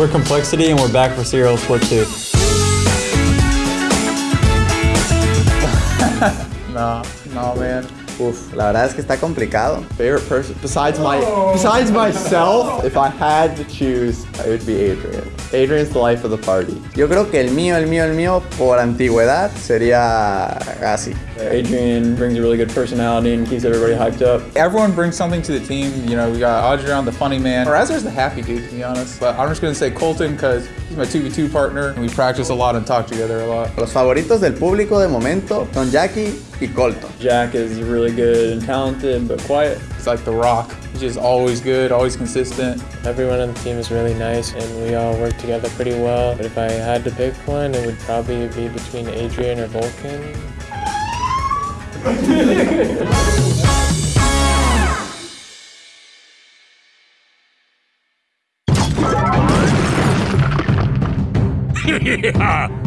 We're Complexity and we're back for Serial Split 2. no, no, man. Uf, la verdad es que está complicado. Favorite person besides my besides myself, if I had to choose, it would be Adrian. Adrian's the life of the party. Yo creo que el mío, el mío, el mío, por antigüedad, sería Gassi. Adrian brings a really good personality and keeps everybody hyped up. Everyone brings something to the team. You know, we got Adrian, the funny man. Razor's the happy dude, to be honest. But I'm just gonna say Colton because he's my 2v2 partner and we practice a lot and talk together a lot. Los favoritos del público de momento son Jackie y Colton. Jack is really good and talented, but quiet. He's like the rock. He's just always good, always consistent. Everyone on the team is really nice and we all work together pretty well. But if I had to pick one, it would probably be between Adrian or Vulcan. yeah!